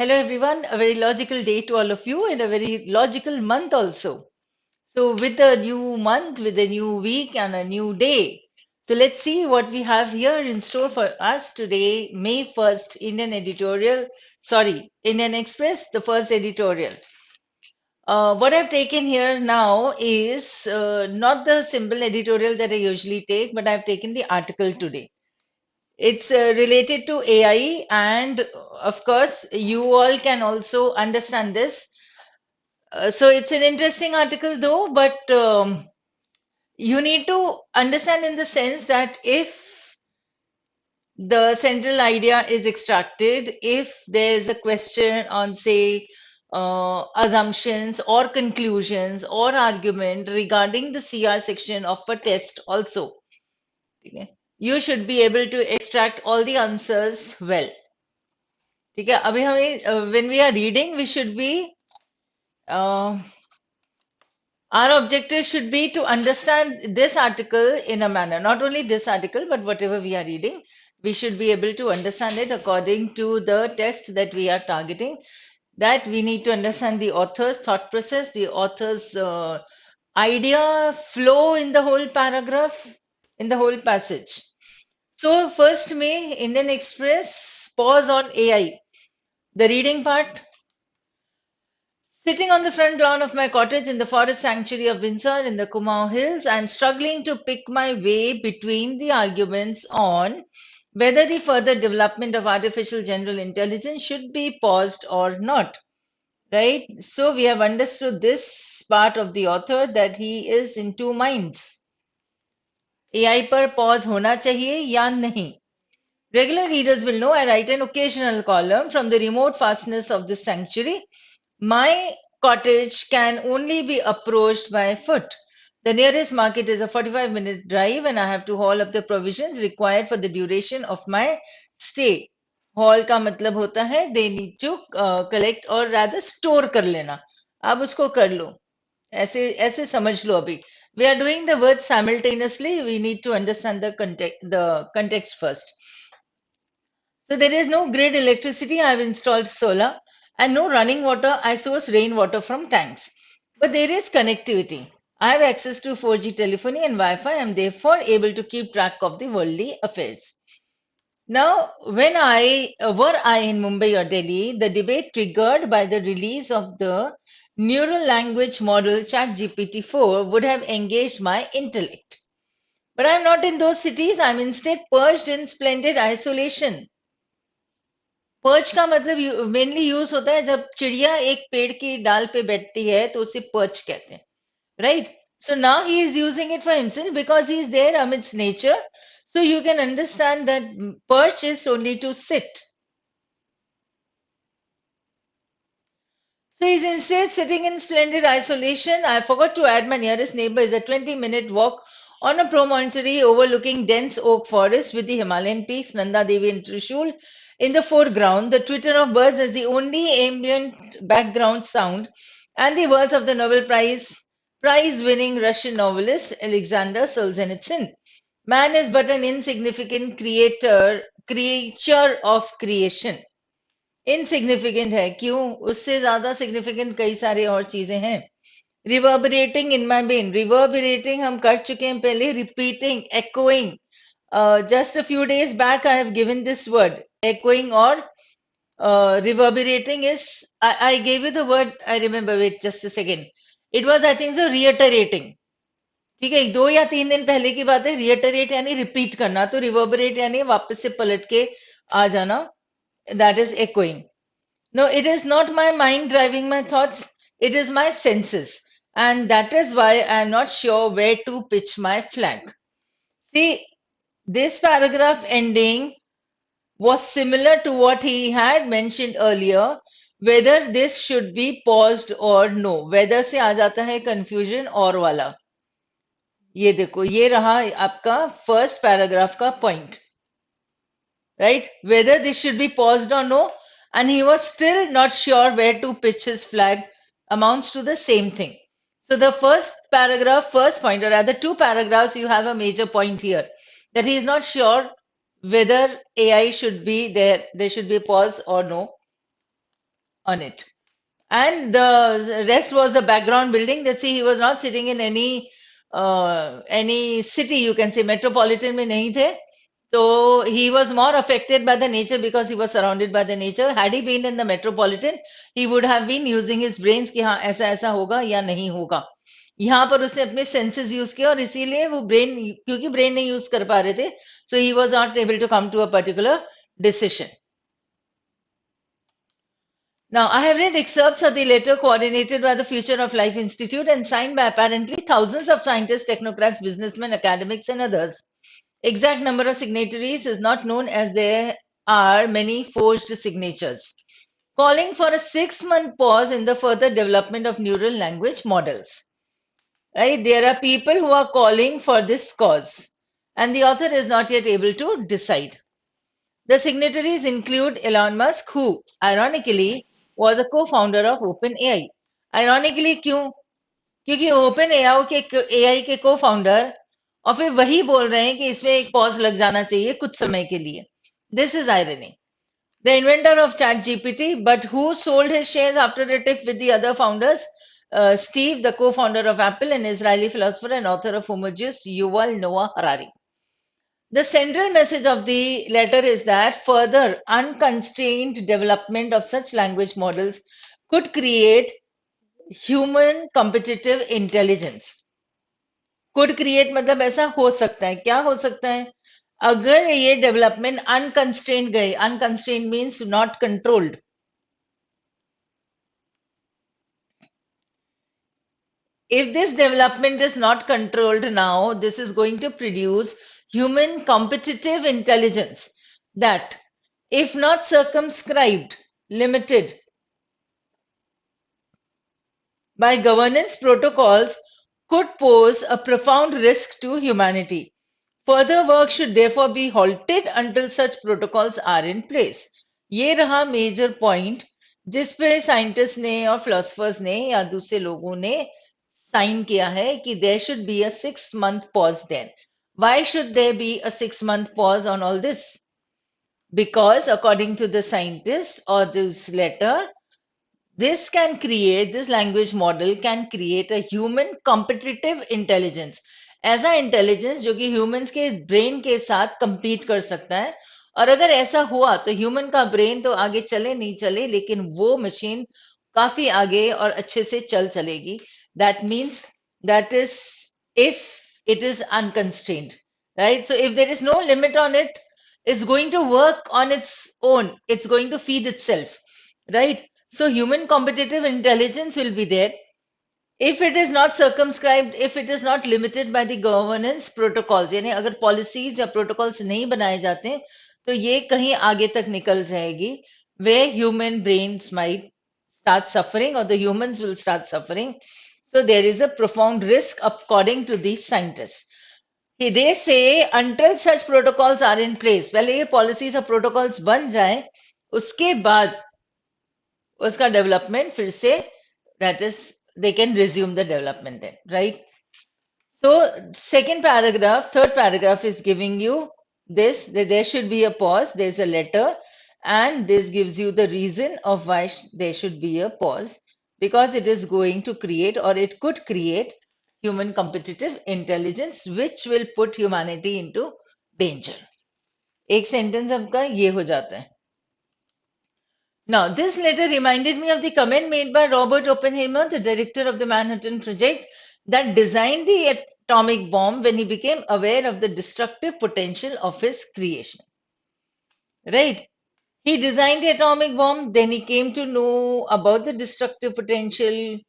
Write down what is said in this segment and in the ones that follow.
Hello, everyone. A very logical day to all of you and a very logical month also. So, with a new month, with a new week, and a new day. So, let's see what we have here in store for us today, May 1st, Indian editorial. Sorry, Indian Express, the first editorial. Uh, what I've taken here now is uh, not the simple editorial that I usually take, but I've taken the article today. It's uh, related to AI, and of course, you all can also understand this. Uh, so it's an interesting article, though, but um, you need to understand in the sense that if the central idea is extracted, if there's a question on, say, uh, assumptions or conclusions or argument regarding the CR section of a test also. Okay you should be able to extract all the answers well ठीक है अभी हमें uh, when we are reading we should be uh, our objective should be to understand this article in a manner not only this article but whatever we are reading we should be able to understand it according to the test that we are targeting that we need to understand the author's thought process the author's uh, idea flow in the whole paragraph in the whole passage so first May, Indian Express, pause on AI. The reading part. Sitting on the front lawn of my cottage in the forest sanctuary of Binsar in the Kumaon Hills, I am struggling to pick my way between the arguments on whether the further development of artificial general intelligence should be paused or not. Right? So we have understood this part of the author that he is in two minds. AI पर pause होना चाहिए या नहीं Regular readers will know I write an occasional column from the remote fastness of this sanctuary. My cottage can only be approached by foot. The nearest market is a 45 minute drive, and I have to haul up the provisions required for the duration of my stay. Haul का मतलब होता है need to uh, collect or rather store कर लेना आप उसको कर लो ऐसे ऐसे समझ लो अभी we are doing the words simultaneously. We need to understand the context, the context first. So there is no grid electricity. I have installed solar and no running water. I source rainwater from tanks. But there is connectivity. I have access to 4G telephony and Wi-Fi. I am therefore able to keep track of the worldly affairs. Now, when I were I in Mumbai or Delhi, the debate triggered by the release of the neural language model ChatGPT-4 would have engaged my intellect. But I'm not in those cities. I'm instead perched in splendid isolation. Perch का मतलब mainly use होता है जब चिड़िया एक पेड़ की डाल पे बैठती है तो उसे पर्च कहते हैं right so now he is using it for himself because he is there amidst nature so you can understand that perch is only to sit So he's instead sitting in splendid isolation. I forgot to add my nearest neighbor is a 20 minute walk on a promontory overlooking dense oak forest with the Himalayan peaks, Nanda Devi and Trishul in the foreground, the twitter of birds as the only ambient background sound, and the words of the Nobel Prize prize winning Russian novelist Alexander Solzhenitsyn. Man is but an insignificant creator, creature of creation. Insignificant है। क्यों? उससे ज़्यादा significant कई सारे और चीज़ें हैं। रिवर्बरेटिंग इन माई been रिवर्बरेटिंग हम कर चुके हैं पहले। Repeating echoing just a few days back I have given this word echoing और reverberating is I gave you the word I remember wait just a second it was I think reiterating ठीक है, दो या तीन दिन पहले की बात है। रिएटरेट यानी रिपीट करना। तो रिवर्बरेट यानी वापस से पलट के आ जाना। that is echoing. No, it is not my mind driving my thoughts, it is my senses. And that is why I am not sure where to pitch my flag. See, this paragraph ending was similar to what he had mentioned earlier, whether this should be paused or no. Whether से आ जाता है confusion और वाला. ये देखो ये रहा आपका first paragraph का point right? Whether this should be paused or no, and he was still not sure where to pitch his flag amounts to the same thing. So the first paragraph, first point, or rather two paragraphs, you have a major point here that he is not sure whether AI should be there, there should be a pause or no on it. And the rest was the background building that see he was not sitting in any uh, any city you can say metropolitan mein nahi the So he was more affected by the nature because he was surrounded by the nature. Had he been in the metropolitan, he would have been using his brains कि हाँ ऐसा ऐसा होगा या नहीं होगा. यहाँ पर उसने अपने सेंसेस यूज किया और इसीलिए वो ब्रेन क्योंकि ब्रेन नहीं यूज कर पा रहे थे सो he was not able to come to a particular decision Now, I have read excerpts of the letter coordinated by the Future of Life Institute and signed by apparently thousands of scientists, technocrats, businessmen, academics, and others. Exact number of signatories is not known as there are many forged signatures, calling for a six month pause in the further development of neural language models. Right? There are people who are calling for this cause, and the author is not yet able to decide. The signatories include Elon Musk, who, ironically, was a co-founder of OpenAI. Ironically, क्यों? क्योंकि OpenAI के AI के co-founder और फिर वही बोल रहे हैं कि इसमें एक पॉज लग जाना चाहिए कुछ समय के लिए this is irony the inventor of ChatGPT but who sold his shares after a tip with the other Steve, the co-founder of Apple an Israeli philosopher and author of Homo Deus, Yuval Noah Harari. The central message of the letter is that further unconstrained development of such language models could create human competitive intelligence. Could create मतलब ऐसा हो सकता है। क्या हो सकता है? अगर ये डेवलपमेंट अनकंस्ट्रेन गई unconstrained means not controlled if this development is not controlled now this is going to produce human competitive intelligence that if not circumscribed limited by governance protocols could pose a profound risk to humanity. Further work should therefore be halted until such protocols are in place. ये रहा major point जिस पे scientist ने और philosophers ने या दूसरे लोगों ने साइन किया है कि देर should be a six month pause then why should there be a six month pause on all this because according to the scientist or this letter this can create this language model can create a human competitive intelligence ऐसा intelligence जो कि humans के brain के साथ compete कर सकता है और अगर ऐसा हुआ तो ह्यूमन का ब्रेन तो आगे चले नहीं चले लेकिन वो मशीन काफी आगे और अच्छे से चल चलेगी that means that is if it is unconstrained, right? So if there is no limit on it, it's going to work on its own. It's going to feed itself, right? So human competitive intelligence will be there. If it is not circumscribed, if it is not limited by the governance protocols, यानी अगर policies या protocols नहीं बनाए जाते तो ये कहीं आगे तक निकल जाएगी where human brains might start suffering or the humans will start suffering so there is a profound risk according to these scientists. They say until such protocols are in place, well ये policies or protocols बन जाए, उसके बाद उसका development फिर से that is they can resume the development then right so second paragraph third paragraph is giving you this there should be a pause there is a letter and this gives you the reason of why they should be a pause because it is going to create और it could create human competitive intelligence which will put humanity into danger एक sentence आपका ये हो जाता है। Now, this letter reminded me of the comment made by Robert Oppenheimer, the director of the Manhattan Project, that designed the atomic bomb when he became aware of the destructive potential of his creation. Right? He designed the atomic bomb, then he came to know about the destructive potential,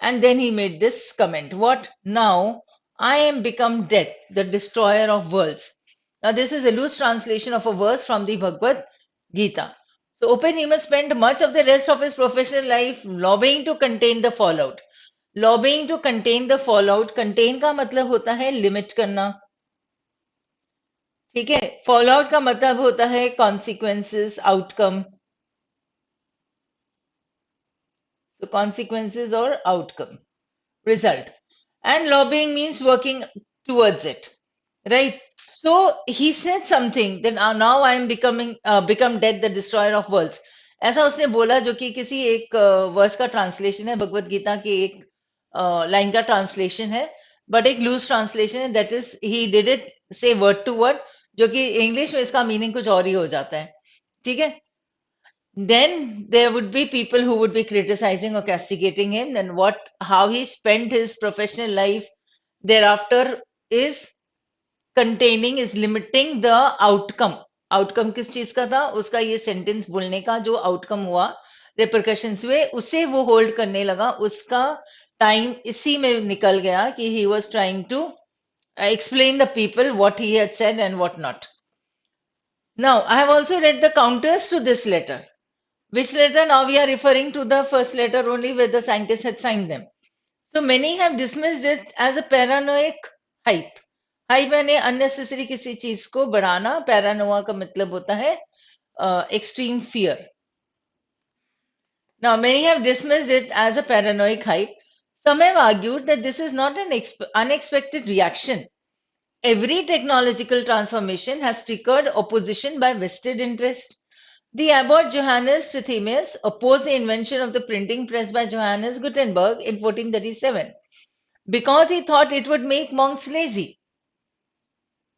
and then he made this comment What now? I am become death, the destroyer of worlds. Now, this is a loose translation of a verse from the Bhagavad Gita. तो so Oppenheimer spent much of the rest of his professional life lobbying to contain the fallout. Lobbying to contain the fallout contain का मतलब होता है limit करना। ठीक है? Fallout का मतलब होता है कॉन्सिक्वेंसेस आउटकम सो कॉन्सिक्वेंसेस और outcome result and lobbying means working towards it right so he said something then uh, now i am becoming uh, become dead the destroyer of worlds ऐसा उसने बोला जो कि किसी एक वर्स का translation है भगवत गीता के एक लाइन का ट्रांसलेशन है बट एक लूज ट्रांसलेशन है that is he did it से वर्ड टू वर्ड जो कि इंग्लिश में इसका मीनिंग कुछ और ही हो जाता है ठीक है then there would be people who would be criticizing or castigating him then what how he spent his professional life thereafter is containing is limiting the outcome outcome किस चीज़ का था उसका ये सेंटेंस बोलने का जो आउटकम हुआ रिप्रकशन हुए उसे वो होल्ड करने लगा उसका टाइम इसी में निकल गया कि he was trying to explain the people what he had said and what not. Now, I have also read the counters to this letter. Which letter? Now we are referring to the first letter only where the scientists had signed them. So many have dismissed it as a paranoid hype. Hype यानी unnecessary किसी चीज को बढ़ाना पैरानोवा का मतलब होता है extreme fear Now, many have dismissed it as a paranoid hype. Some have argued that this is not an unexpected reaction. Every technological transformation has triggered opposition by vested interest. The abbot Johannes Trithemius opposed the invention of the printing press by Johannes Gutenberg in 1437 because he thought it would make monks lazy.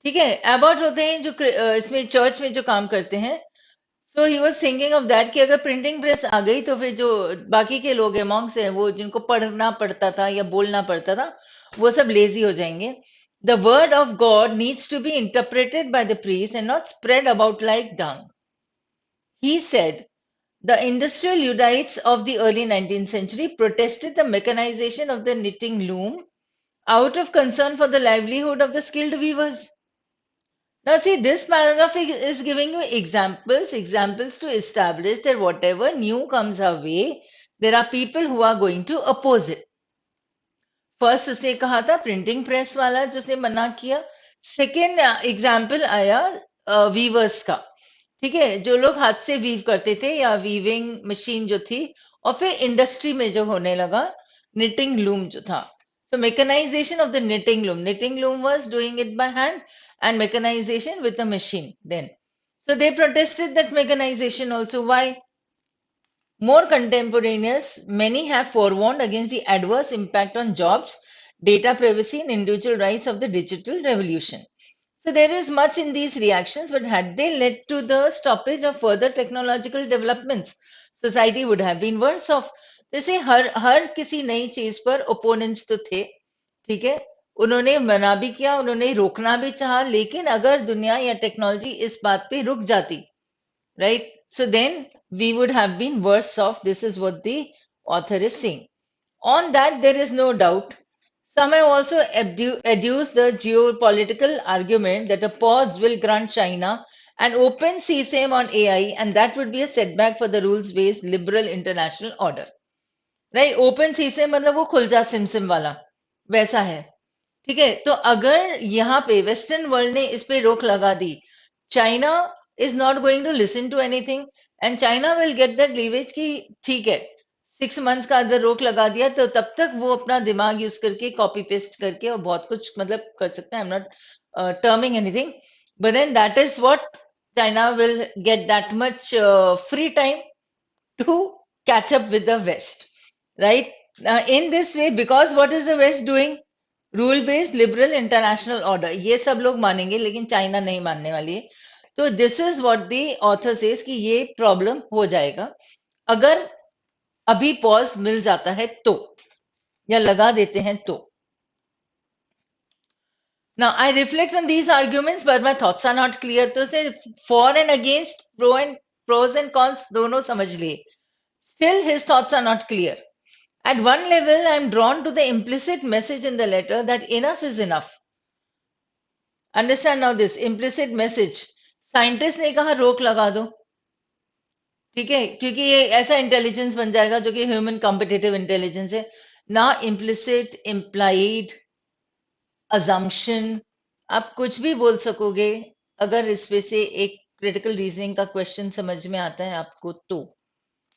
ठीक है Abbott होते हैं जो इसमें church में जो काम करते हैं। So he was singing of that कि अगर प्रिंटिंग प्रेस आ गई तो फिर जो बाकी के लोग हैं मॉन्क्स हैं, वो जिनको पढ़ना पड़ता था या बोलना पड़ता था, वो सब लेजी हो जाएँगे। The word of God needs to be interpreted by the priest and not spread about like dung he said The industrial Luddites of the early 19th century protested the mechanization of the knitting loom out of concern for the livelihood of the skilled weavers. Now, see, this paragraph is giving you examples, examples to establish that whatever new comes our way, there are people who are going to oppose it. First उसने कहा था printing press वाला जिसने मना किया। Second example आया viewers का। ठीक है जो लोग हाथ से वीव करते थे या वीविंग मशीन जो थी और फिर इंडस्ट्री में जो होने लगा निटिंग लूम जो था। So mechanisation of the knitting loom knitting loom was doing it by hand and mechanization with a machine then. So they protested that mechanization also. Why? More contemporaneous, many have forewarned against the adverse impact on jobs, data privacy, and individual rights of the digital revolution. So there is much in these reactions, but had they led to the stoppage of further technological developments, society would have been worse off. जैसे हर हर किसी नई चीज पर opponents तो थे ठीक है उन्होंने मना भी किया उन्होंने रोकना भी चाहा लेकिन अगर दुनिया या टेक्नोलॉजी इस बात पे रुक जाती right so then we would have been worse off. This is what the author is saying. On that, there is no doubt. Some have also adduced the geopolitical argument that a pause will grant China an open CSAM on AI, and that would be a setback for the rules based liberal international order. Right? Open CSAM मतलब वो खुलजा सिमसिम वाला वैसा है ठीक है? तो अगर यहाँ पे वेस्टर्न वर्ल्ड ने इस पे रोक लगा दी China is not going to listen to anything and China will get that leverage की ठीक है सिक्स मंथ्स का अगर रोक लगा दिया तो तब तक वो अपना दिमाग यूज़ करके कॉपी पेस्ट करके और बहुत कुछ मतलब कर सकते हैं। I am not terming anything but then that is what China will get that much free time to catch up with the west right? Uh, in this way because is the west doing? Rule based liberal international order ये सब लोग मानेंगे, लेकिन China नहीं मानने वाली है। तो this is what the author says ये प्रॉब्लम हो जाएगा। अगर अभी पॉज मिल जाता है तो या लगा देते हैं तो। ना I reflect on these arguments but my thoughts are not clear तो उसने for and against pro and pros and cons दोनों समझ लिए। Still his thoughts are not clear At one level, I drawn to the implicit message in the letter that enough is enough. Understand now this implicit message. Scientist ने कहा रोक लगा दो ठीक है क्योंकि ये ऐसा इंटेलिजेंस बन जाएगा जो कि ह्यूमन कॉम्पिटेटिव इंटेलिजेंस है ना इम्प्लिसिट इम्प्लाइड अजम्पशन आप कुछ भी बोल सकोगे अगर इसमें से एक क्रिटिकल रीजनिंग का क्वेश्चन समझ में आता है आपको तो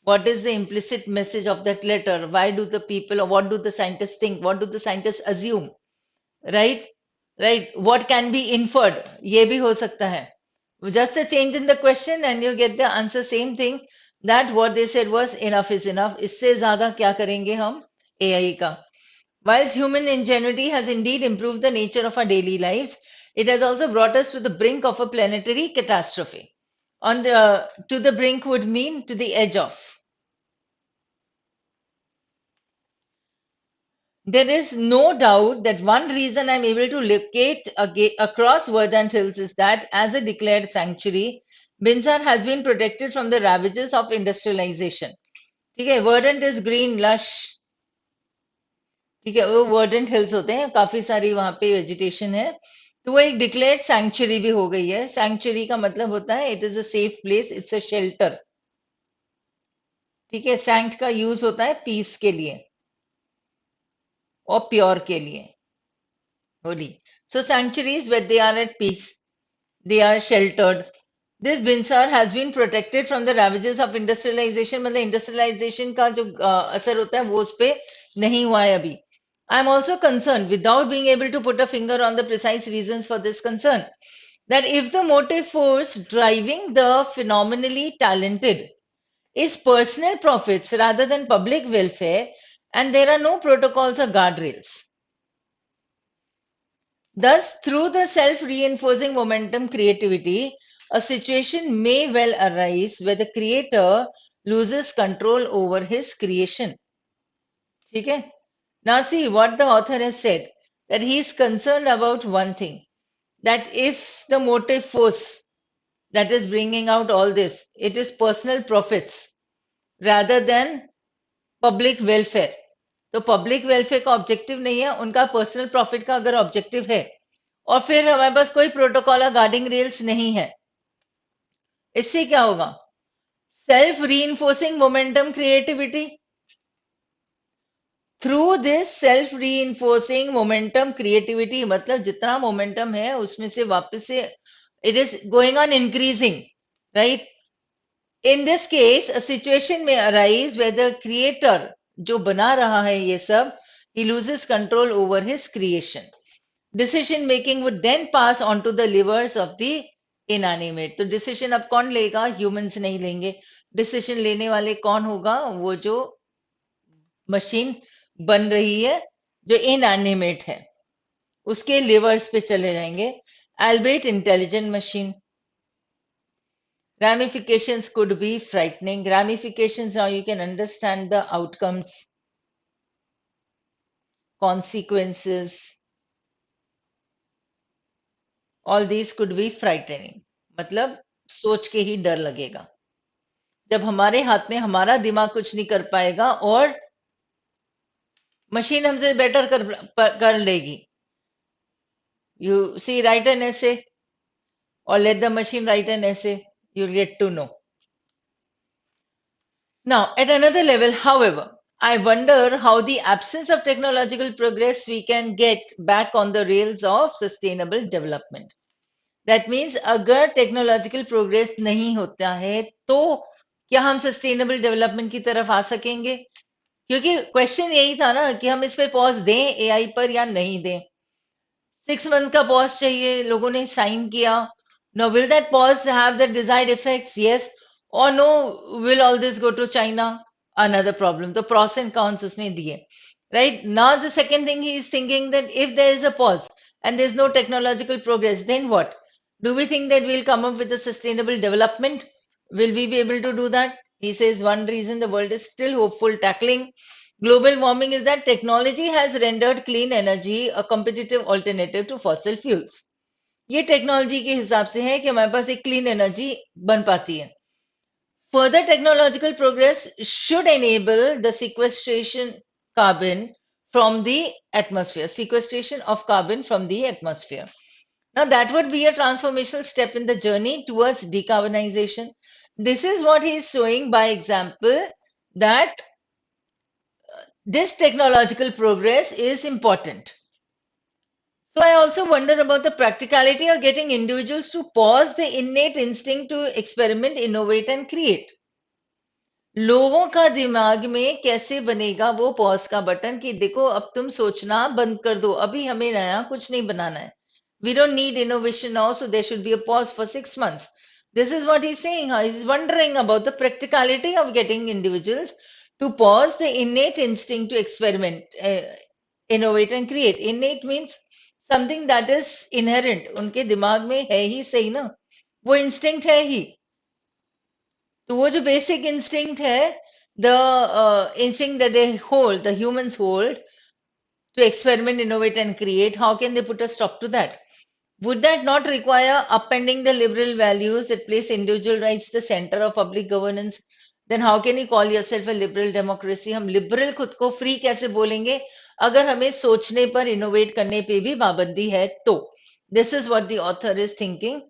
what is the implicit message of that letter? Why do the people or what do the scientists think? What do the scientists assume? Right? Right? What can be inferred? Ye bhi ho sakta hai. Just a change in the question and you get the answer same thing that what they said was enough is enough. Isse zyada kya karenge hum? Ai ka. Whilst human ingenuity has indeed improved the nature of our daily lives, it has also brought us to the brink of a planetary catastrophe. On the, to the brink would mean to the edge of. There is no doubt that one reason I'm able to locate across Verdant Hills is that, as a declared sanctuary, Binsar has been protected from the ravages of industrialization. Okay, Verdant is green, lush, ठीक है वो वर्डेंट hills होते हैं काफी सारी वहां पे vegetation है तो वो एक डिक्लेयर्ड सैंक्चुरी भी हो गई है सैंक्चुरी का मतलब होता है it is a safe place it's a shelter ठीक है सैंक्ट का यूज होता है पीस के लिए और प्योर के लिए होली सो sanctuaries wait they are eight piece they are sheltered this बिंसार has been protected from the ravages of industrialisation मतलब इंडस्ट्रियलाइजेशन का जो uh, असर होता है वो उस पर नहीं हुआ है अभी I'm also concerned, without being able to put a finger on the precise reasons for this concern, that if the motive force driving the phenomenally talented is personal profits rather than public welfare, and there are no protocols or guardrails. Thus, through the self reinforcing momentum creativity, a situation may well arise where the creator loses control over his creation. Okay? Now, see what the author has said that he is concerned about one thing that if the motive force that is bringing out all this it is personal profits rather than public welfare तो public welfare का objective नहीं है, उनका personal profit का अगर objective है, और फिर हमारे पास कोई प्रोटोकॉल गार्डिंग रेल्स नहीं है, इससे क्या होगा? Self reinforcing momentum creativity through this self reinforcing momentum creativity मतलब जितना मोमेंटम है, उसमें से वापस से it is going on increasing right in this case situation में अराइज वे द क्रिएटर जो बना रहा है ये सब he loses control over his creation decision making would then pass on to the levers of the inanimate तो decision अब कौन लेगा? ह्यूमंस नहीं लेंगे। डिसीज़न लेने वाले कौन होगा? वो जो मशीन बन रही है, जो इनएनिमेट है, उसके लिवर्स पे चले जाएँगे। Albeit intelligent machine ramifications could be frightening ramifications now you can understand the outcomes consequences all these could be frightening मतलब सोच के ही डर लगेगा जब हमारे हाथ में हमारा दिमाग कुछ नहीं कर पाएगा और मशीन हमसे बेटर कर कर लेगी you see right an essay और let the machine write an essay you get to know Now, at another level, however, I wonder how the absence of technological progress we can get back on the rails of sustainable development. That means अगर technological progress नहीं होता है तो क्या हम sustainable development की तरफ़ आ सकेंगे क्योंकि क्वेश्चन यही था ना कि हम इस पे पॉज दें एआई पर या नहीं दें सिक्स मंथ का पॉज चाहिए लोगों ने साइन किया Now, will that pause have the desired effects? Yes. Or no, will all this go to China? Another problem. The pros and cons is diye. Right? Now, the second thing he is thinking that if there is a pause and there is no technological progress, then what? Do we think that we'll come up with a sustainable development? Will we be able to do that? He says one reason the world is still hopeful tackling global warming is that technology has rendered clean energy a competitive alternative to fossil fuels. ये technology के हिसाब से है कि हमारे पास एक clean energy बन पाती है further technological progress should enable the sequestration carbon from the atmosphere sequestration of carbon from the atmosphere now that would be a transformational step in the journey towards decarbonization this is what he is showing by example that uh, this technological progress is important. So I also wonder about the practicality of getting individuals to pause the innate instinct to experiment, innovate, and create. लोगों का दिमाग में कैसे बनेगा वो pause का button कि देखो अब तुम सोचना बंद कर दो अभी हमें नया कुछ नहीं बनाना है। We don't need innovation now so there should be a pause for six months this is what he saying is wondering about the practicality of getting individuals to pause the innate instinct to experiment innovate and create in innate means something that is inherent उनके दिमाग में है ही सही ना? वो instinct है ही। तो वो जो बेसिक इंस्टिंक्ट है the instinct they hold the humans hold to experiment innovate and create how can they put a stop to that would that not require upending the liberal values it place individual right the centre of public governance then how can you call yourself a liberal democracy हम liberal खुद को free कैसे बोलेंगे? अगर हमें सोचने पर innovate करने पे भी पाबंदी है तो। This is what there is thinking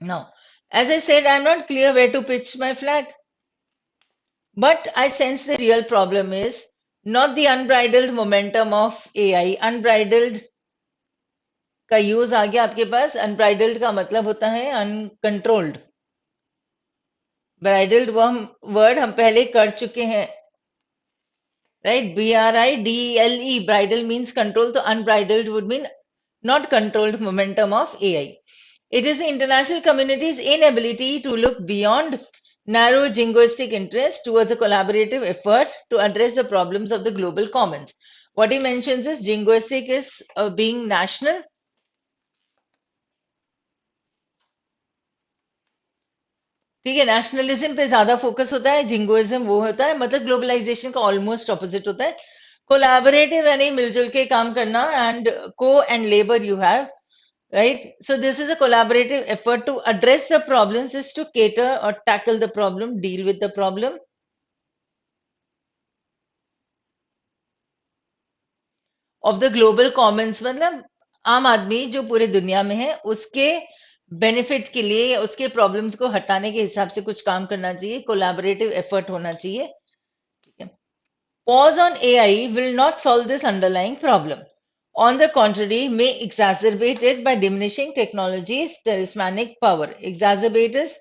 now as I said I am not clear where to pitch my flag but I sense the real problem is not the unbridled momentum of A I unbridled का use आ गया आपके पास। Unbridled का मतलब होता है uncontrolled ब्राइडल्ड वो word हम पहले कर चुके हैं। right? B R I D L E, bridle means control. So unbridled would mean not controlled momentum of AI. It is the international community's inability to look beyond narrow jingoistic interest towards a collaborative effort to address the problems of the global commons. What he mentions is jingoistic is uh, being national ठीक है nationalism पे ज़्यादा focus होता है jingoism वो होता है मतलब ग्लोबलाइजेशन का ऑलमोस्ट ऑपोजिट होता है। कोलैबोरेटिव यानी मिलजुल के काम करना एंड को and labour you have right so this is a collaborative effort to address the problems is to cater और tackle the problem deal with the problem of the global commons मतलब आम आदमी जो पूरे दुनिया में है, उसके बेनिफिट के लिए या उसके प्रॉब्लम्स को हटाने के हिसाब से कुछ काम करना चाहिए कोलाबरेटिव एफर्ट होना चाहिए pause on A I will not solve this underlying problem on the contrary may exacerbated by diminishing technology talismanic power exacerbate is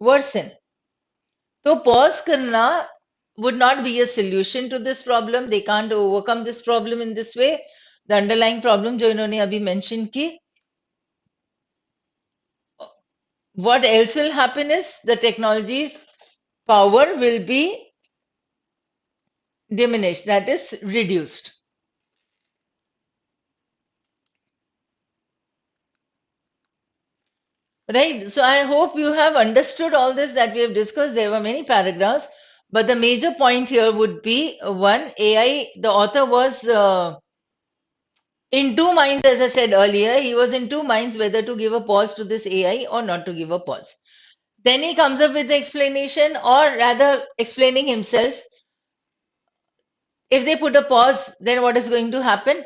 worse in तो पॉज करना would not be a solution to this problem they can't overcome this problem in this way the underlying problem जो इन्होंने अभी mention की what else will happen is the technology's power will be diminished, that is reduced. Right. So I hope you have understood all this that we have discussed. There were many paragraphs, but the major point here would be uh, one AI. The author was uh, in two minds, as I said earlier. He was in two minds whether to give a pause to this AI or not to give a pause. Then he comes up with the explanation, or rather, explaining himself if they put a pause, then what is going to happen?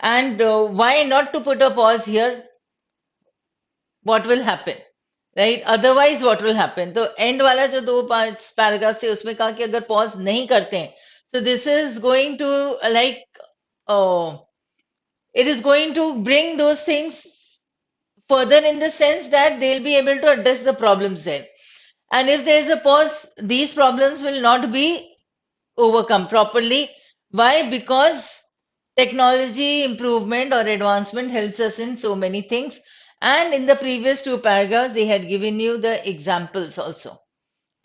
And uh, why not to put a pause here? What will happen? Right otherwise what will happen तो and वाला जो दो पांच paragraph थे उसमें कहा कि अगर पॉज नहीं करते हैं सो this is going to like it is going to bring those things further in the sense that they'll be able to address the problems there. And if there is a pause, these problems will not be overcome properly why? Because technology improvement or advancement helps us in so many things. And in the previous two paragraphs, they had given you the examples also.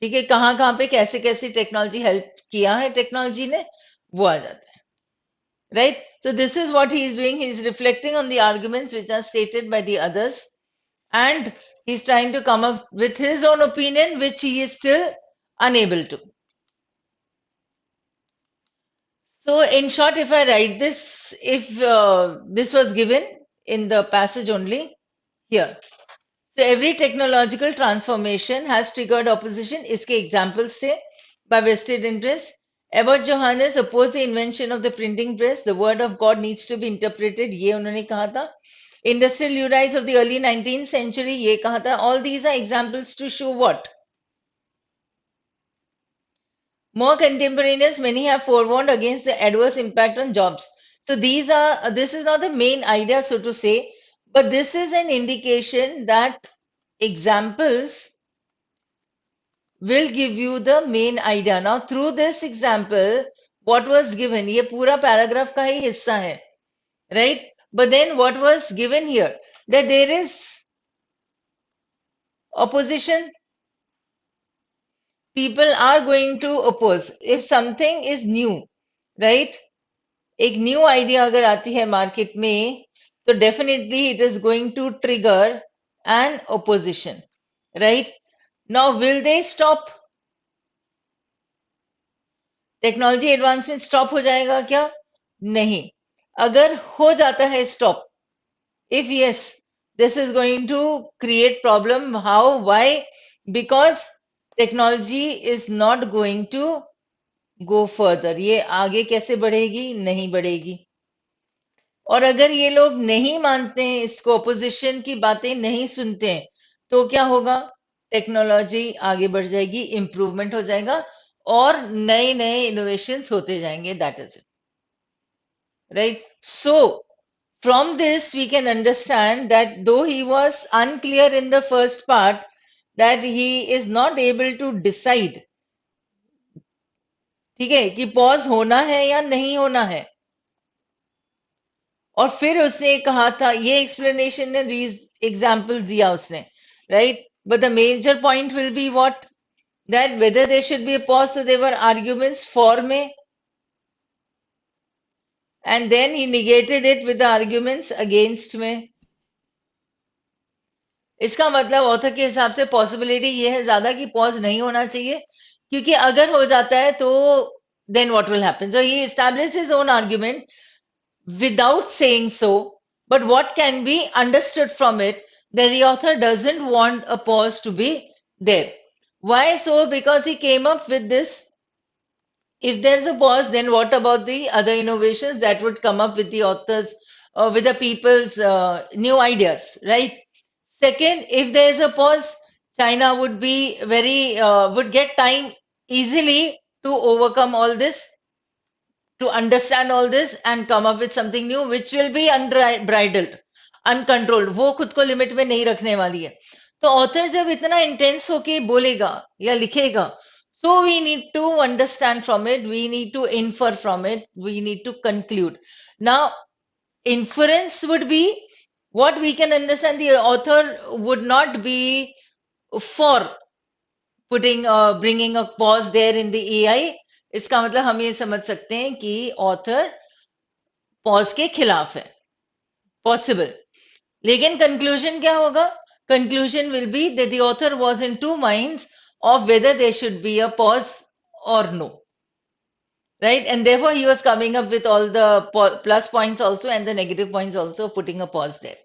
ठीक है कहाँ कहाँ पे कैसे कैसे technology help किया है technology ने वो आ जाता है right so this is what he is doing he is reflecting on the arguments which are stated by the others and he's trying to come up with his own opinion which he is still unable to So, in short, if I write this, if uh, this was given in the passage only here. So, every technological transformation has triggered opposition. इसके examples थे by vested interests. Ebert Johannes opposed the invention of the printing press. The word of God needs to be interpreted. ये उन्होंने कहा था. Industrial Leaders of the early 19th century ये कहा था. All these are examples to show what? More contemporaneous, many have forewarned against the adverse impact on jobs. So these are this is not the main idea, so to say, but this is an indication that examples will give you the main idea. Now, through this example, what was given, ये पूरा paragraph का ही हिस्सा है, right? But then what was given here, that there is opposition people are going to oppose if something is new right एक new idea अगर आती है market में तो definitely it is going to trigger N opposition right Now will they stop technology advancement stop हो जाएगा क्या? नहीं. अगर हो जाता है stop if yes, this is going to create problem. How? Why? Because technology is not going to go further. ये आगे कैसे बढ़ेगी? नहीं बढ़ेगी. और अगर ये लोग नहीं मानते हैं, इसको अपोजिशन की बातें नहीं सुनते हैं तो क्या होगा? टेक्नोलॉजी आगे बढ़ जाएगी इंप्रूवमेंट हो जाएगा और नए नए इनोवेशन होते जाएँगे that is it right? So, from this we can understand that though he was unclear in the first part that he is not able to decide, ठीक है, कि पॉज होना है या नहीं होना है। और फिर उसने कहा था, ये एक्सप्लेनेशन ने एग्ज़ाम्पल दिया उसने right But the major point will be what? That whether there should be a pause, so there were arguments for me. And then he negated it with the arguments against me. इसका मतलब author के हिसाब से possibility ये है ज़्यादा कि pause नहीं होना चाहिए क्योंकि अगर हो जाता है तो then what will happen so he establish his own argument without saying so but what can be understood from it that the author doesn't want a pause to be there. Why so? Because he came up with this. If there's a pause, then what about the other innovations that would come up with the authors, uh, with the people's uh, new ideas, right? Second, if there is a pause, China would be very, uh, would get time easily to overcome all this, to understand all this and come up with something new, which will be unbridled, uncontrolled वो खुद को limit में नहीं रखने वाली है। तो author जब इतना इंटेंस होके बोलेगा या लिखेगा so we need to understand from it we need to infer from it we need to conclude ना influence would be what we can understand author would not be for putting bringing a pause there in the AI इसका मतलब हम ये समझ सकते हैं कि author pause के खिलाफ है। पॉसिबल लेकिन कंक्लूजन क्या होगा? Conclusion will be they author was in two mind of whether they should be a pause और no right and there he was coming up with all the plus point also and the negative point also putting a pause there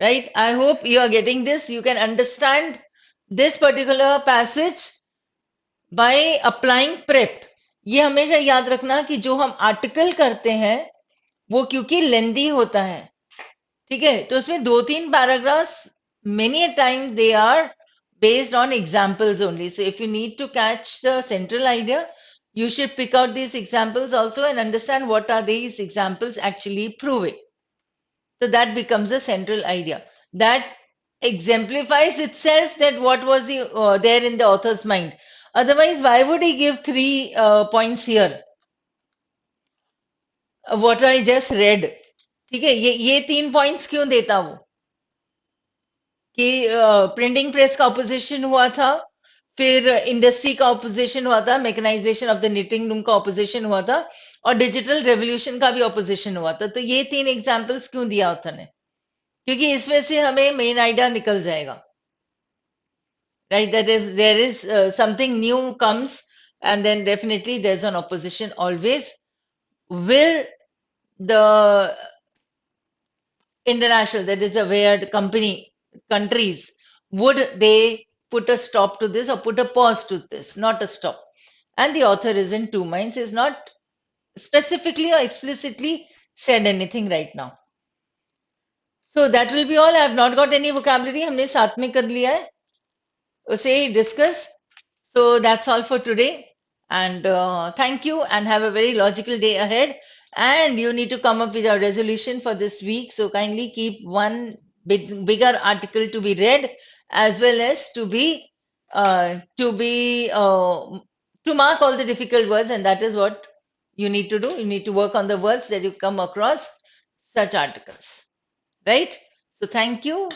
right I hope you are getting this you can understand this particular passage by applying prep ये हमेशा याद रखना कि जो हम article करते हैं, वो क्योंकि लेंदी होता है। ठीक है तो उसमें दो तीन paragraphs many time they are based on examples only. So if you need to catch the central idea, you should pick out these examples also and understand what are these examples actually proving. So that becomes a central idea. That exemplifies itself that what was the uh, there in the author's mind. Otherwise, why would he give three uh, points here? what I just read. ठीक है, ये ये तीन points क्यों देता वो कि printing press का ऑपोजिशन हुआ था, फिर इंडस्ट्री का ऑपोजिशन हुआ था mechanisation of the knitting room का ऑपोजिशन हुआ था, और डिजिटल रेवोल्यूशन का भी ऑपोजिशन हुआ था। तो ये तीन एग्जाम्पल्स क्यों दिया ऑथर ने? क्योंकि इसमें से हमें मेन आइडिया निकल जाएगा। Right that is there is something new comes and then definitely there's an opposition always. Will the international that is a weird company countries, would they put a stop to this or put a pause to this, not a stop? And the author is in two minds, is not specifically or explicitly said anything right now. So that will be all. I have not got any vocabulary. हमने साथ में कर लिया है उसे discuss. So that's all for today. And uh, thank you and have a very logical day ahead. And you need to come up with a resolution for this week. So kindly keep one big, bigger article to be read as well as to be uh, to be uh, to mark all the difficult words. And that is what you need to do. You need to work on the words that you come across such articles. Right? So thank you